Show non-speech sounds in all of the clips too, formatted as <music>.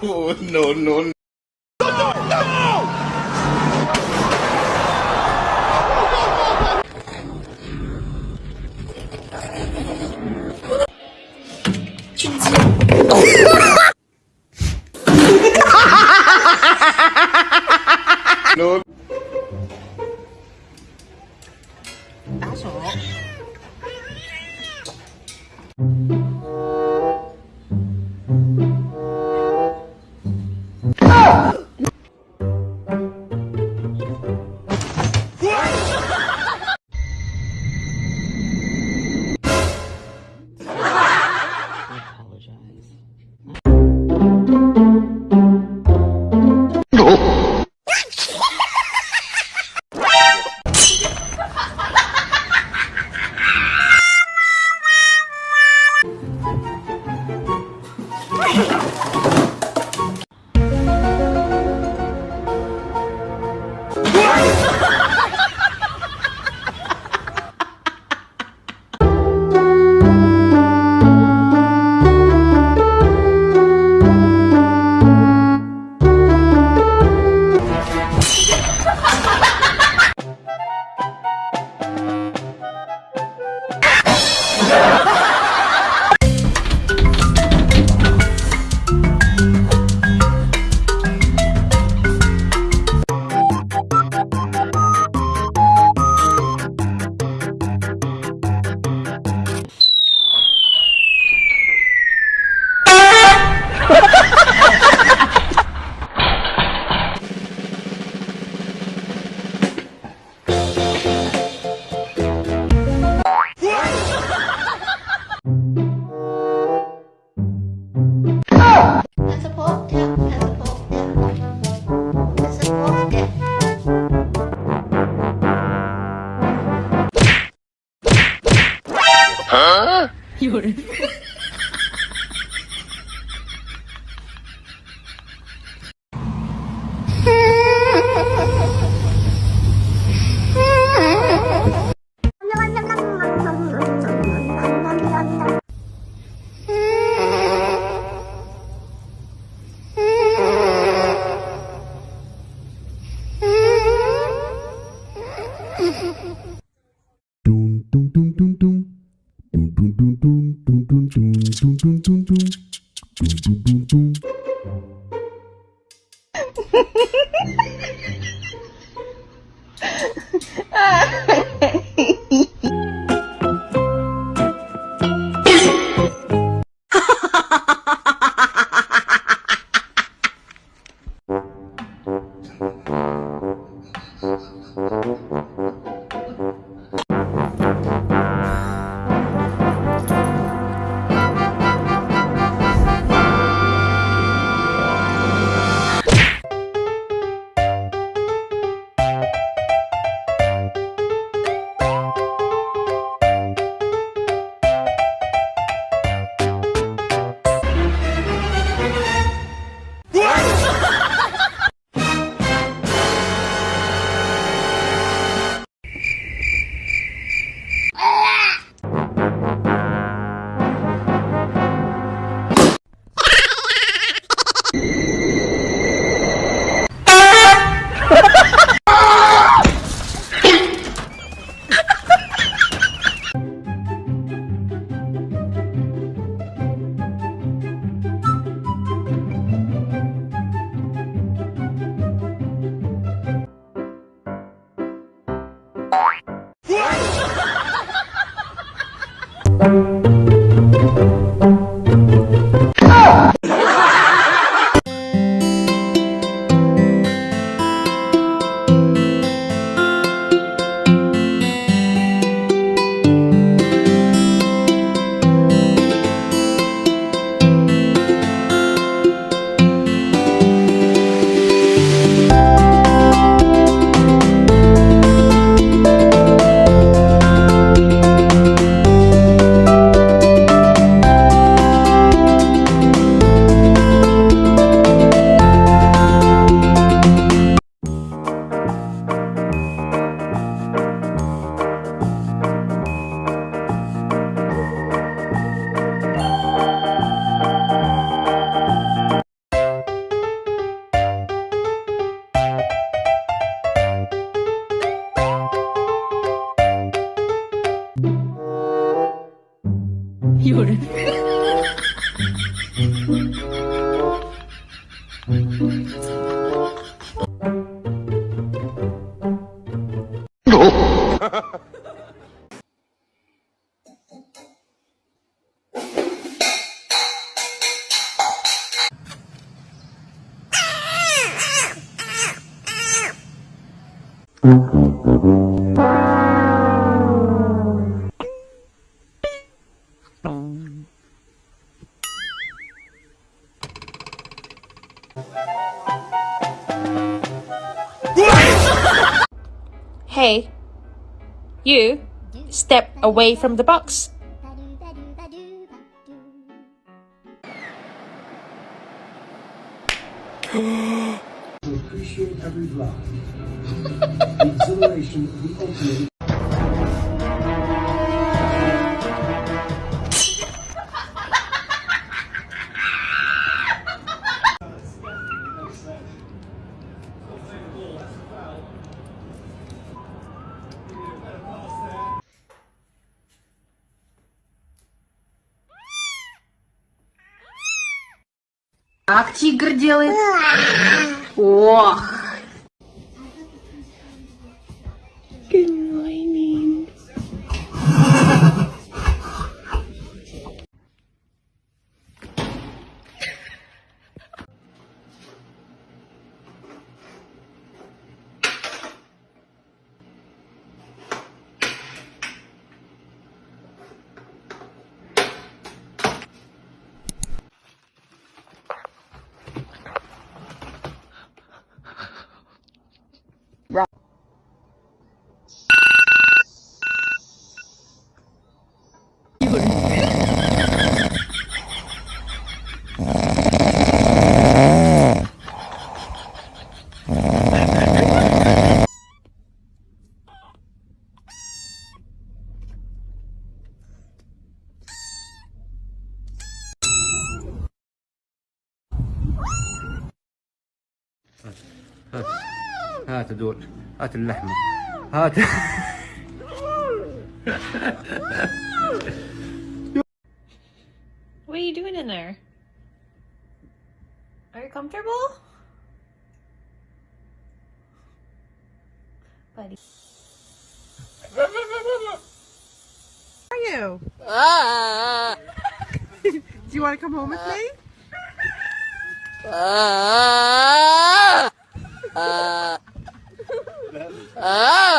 <laughs> no, no. no. 有人。有。Hey, you, step away from the box. <gasps> appreciate every drop. the exhilaration of the ultimate Как тигр делает? Ох! هات هات دول هات اللحمة هات What are you doing in there? Are you comfortable? Buddy. are you? Ah. <laughs> Do you want to come home with me? Nope.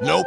Nope.